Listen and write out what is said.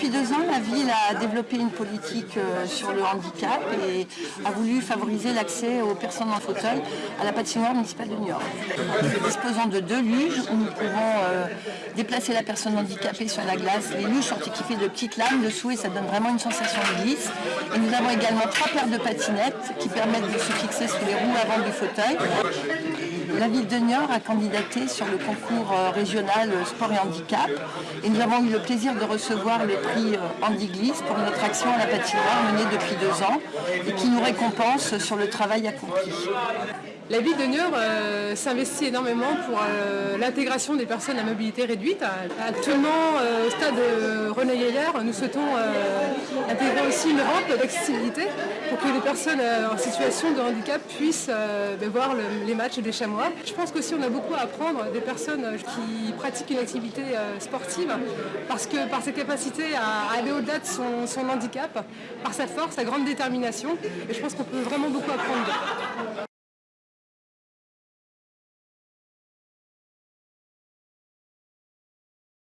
Depuis deux ans, la ville a développé une politique euh, sur le handicap et a voulu favoriser l'accès aux personnes en fauteuil à la patinoire municipale de Niort. Nous disposons de deux luges où nous pouvons euh, déplacer la personne handicapée sur la glace. Les luges sont équipées de petites lames dessous et ça donne vraiment une sensation de glisse. Et nous avons également trois paires de patinettes qui permettent de se fixer sous les roues avant du fauteuil. La ville de Niort a candidaté sur le concours euh, régional sport et handicap et nous avons eu le plaisir de recevoir le prix Handiglisse pour notre action à la patinoire menée depuis deux ans et qui nous récompense sur le travail accompli. La ville de Niort euh, s'investit énormément pour euh, l'intégration des personnes à mobilité réduite. Actuellement, euh, au stade René Gaillard, nous souhaitons intégrer aussi une rampe d'accessibilité pour que les personnes en situation de handicap puissent ben, voir les matchs des chamois. Je pense qu'aussi on a beaucoup à apprendre des personnes qui pratiquent une activité sportive parce que par ses capacités à aller au-delà de son, son handicap, par sa force, sa grande détermination, et je pense qu'on peut vraiment beaucoup apprendre.